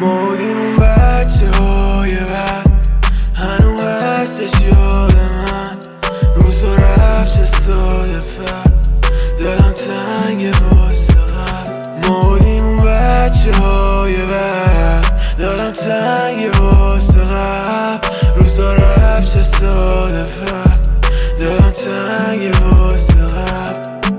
بودیم اون بچه های بعد هنو هستش یاد من روزا رفت چه ساده دلم تنگ واسه قبل بودیم اون بچه های بعد دلم تنگ واسه قبل روزا رفت چه ساده دلم تنگ واسه قبل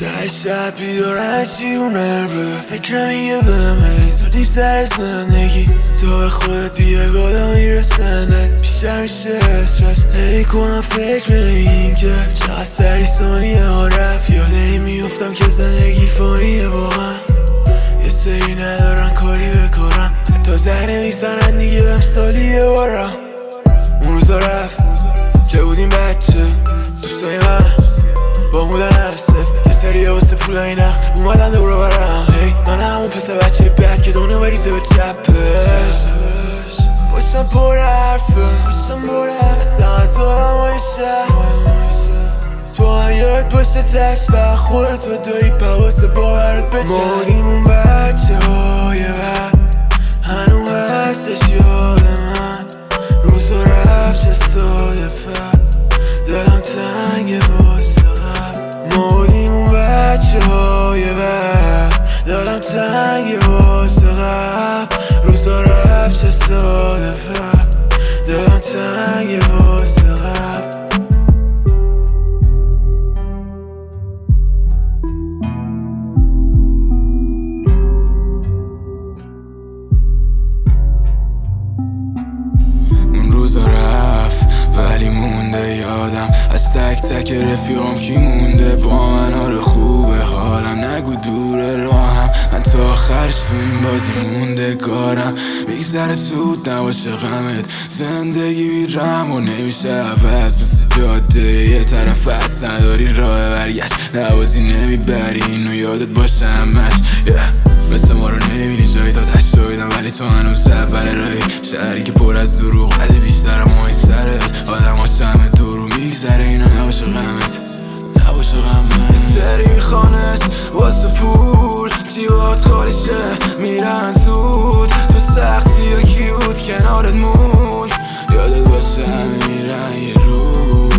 ته شب بیدارشی اون رو فکرم یه بمه زودی سر زندگی. تا به خودت بیه بالا میرسنه بیشتر میشه استرس. هی کنم فکر این که چقدر سری ثانیه ها رفت. یاده این میفتم که زندگی فانیه واقعا. یه سری ندارن کاری بکارم تا زنگ نمی‌زنن دیگه بهم سالی یه بارم. اون روزا رفت که بودیم بچه. دوستای من با مودن هستف یه سری واسه پولای نخ اومدن دور برم. هی من همون پسر بچه بد که دونه بریزه به چپش پشتم پر حرفه پشتم پر حرفه تو هم یاد باشه تش و خودت رو داری پواس باورت بجن مونده یادم از تک تک رفیقام کی مونده؟ با من آره خوبه. حالم نگو دور راهم. من تا آخرش تو این بازی مونده کارم. میگذره سود نباشه غمت. زندگی بیرم و نمیشه عوض. مثل جاده یه طرف هست نداری راه برگشت. نوازی نمی‌بری اینو یادت باشه همش. Yeah. نباشه غمت نباشه غمت. سری خانت واسه پول جیبات خالیشه میرن زود. تو سختی یا کی بود کنارت موند. یادت باشه همه میرن یه روز.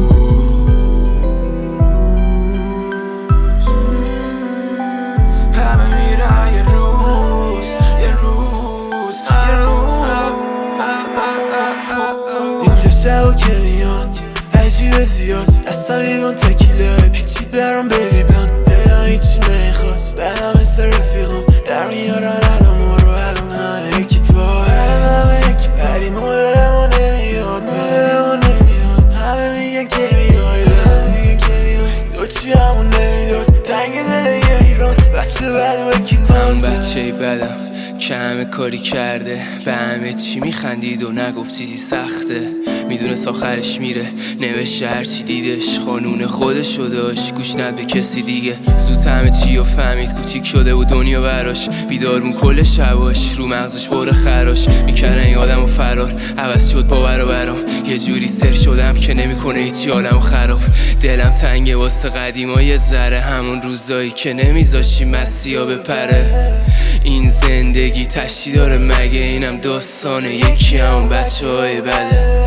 همه میرن یه روز یه روز یه روز. اینجا شب عجیب زیاد. اصلا لیوان تکیله پیچید برام بیبی بلند دلم هیچی نمی‌خواد. بعدم مثل رفیقم. در میارن الان ما رو الان همه یکی پا الان همه یکی. ولی مدلمو نمیاد. مدلمو نمیاد. همه میگن که میای همه میگن که میای دو چی همون نمی‌داد؟ تنگ دل یه ایران. بچه بعد و کی من بچه بدم. که همه کاری کرده به همه چی میخندید و نگفت چیزی سخته. می‌دونست آخرش میره. نوشته هرچی دیدش قانون خودش داشت. گوش ند به کسی دیگه. زود همه چی رو فهمید کوچیک شده و دنیا براش. بیدارمون کل شباش رو مغزش بره خراش. می‌کردن این آدم و فرار. عوض شد باور و برام. یه جوری سر شدم که نمی‌کنه هیچی عالم خراب. دلم تنگه واسه قدیما یه ذره همون روزایی که نمیذاشی مسیحا بپره. این زندگی تشتی داره مگه اینم داستانه؟ یکی همون بچه های بده.